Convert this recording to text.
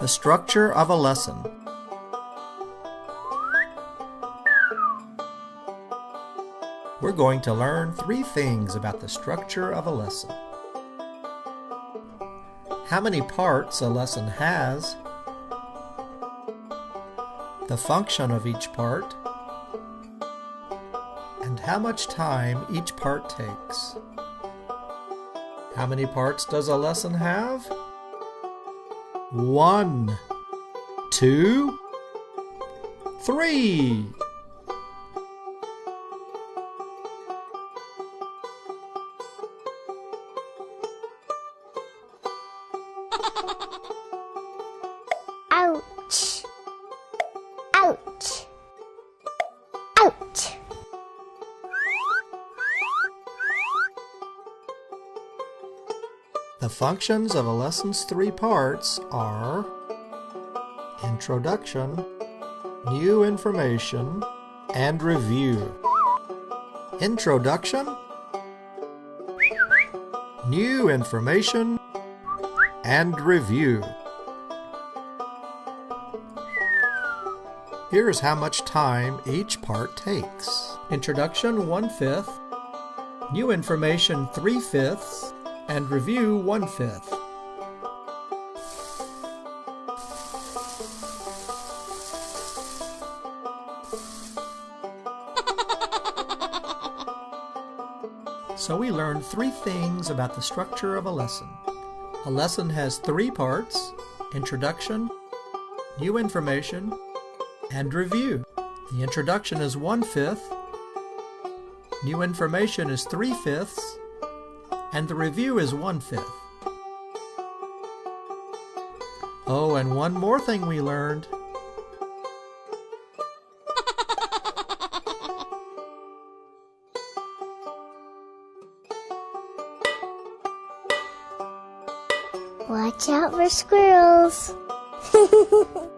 The structure of a lesson. We're going to learn three things about the structure of a lesson. How many parts a lesson has, the function of each part, and how much time each part takes. How many parts does a lesson have? One, two, three. The functions of a lesson's three parts are Introduction, New Information, and Review. Introduction, New Information, and Review. Here's how much time each part takes. Introduction, one-fifth. New information, three-fifths. And review, one-fifth. So we learned three things about the structure of a lesson. A lesson has three parts, introduction, new information, and review. The introduction is one-fifth, new information is three-fifths, and the review is one-fifth. Oh, and one more thing we learned. Watch out for squirrels.